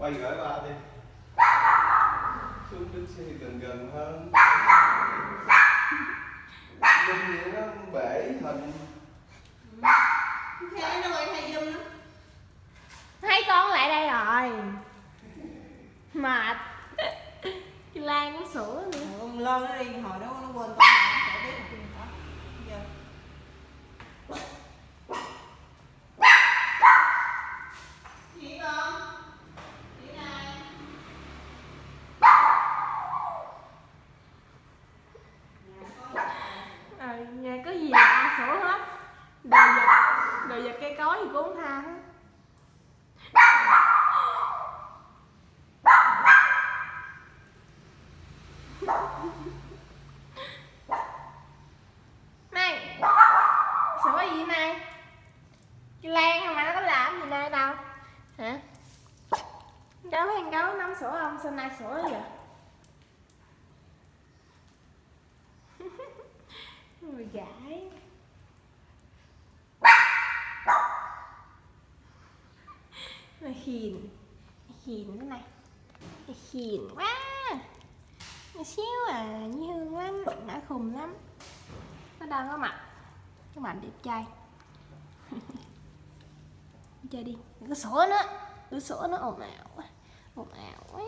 quay gửi ba đi. Xuống đứng xe gần gần hơn. Linh vậy nó bể hình thế nó quay thay zoom đó. Hai con lại đây rồi. Mệt. Cái lan nó sủa nữa. Ừ, lên nó đi hồi đó nó quên con đồ vật cây cối thì cũng không tha hết. Này sủa gì này cái lan mà nó có làm gì này đâu. Hả? Cháu con gấu nắm sủa không? Sao nay sủa vậy? Người gãi hìn hìn thế này. Hìn quá. Xíu à như hương lắm nó khùng lắm. Nó đang có mặt. Các bạn đẹp trai. Chơi đi đừng có nó nữa đừng nó ồn ào quá, ồn ào quá.